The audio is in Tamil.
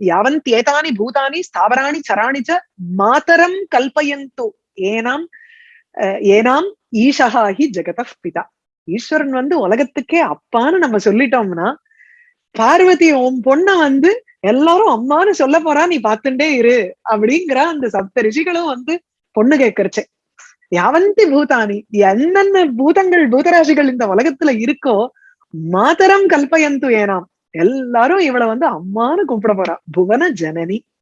யாவந்தியேதானி பூதானி ஸ்தாவராணி சராணி ச மாதரம் கல்பயந்து ஏனாம் அஹ், ஏனாம் ஈஷஹாஹி ஜெகத பிதா ஈஸ்வரன் வந்து உலகத்துக்கே அப்பான்னு நம்ம சொல்லிட்டோம்னா பார்வதி உன் பொண்ண வந்து எல்லாரும் அம்மான்னு சொல்ல போறா நீ பார்த்துட்டே இரு அப்படிங்கிற அந்த சப்த ரிஷிகளும் வந்து பொண்ணு கேட்கறச்சே. யாவந்தி பூதானி என்னென்ன பூதங்கள் பூதராசிகள் இந்த உலகத்துல இருக்கோ மாதரம் கல்பயந்து ஏனாம். எல்லாரும் இவளை வந்து அம்மான்னு கூப்பிட போறா. புவன ஜனனி.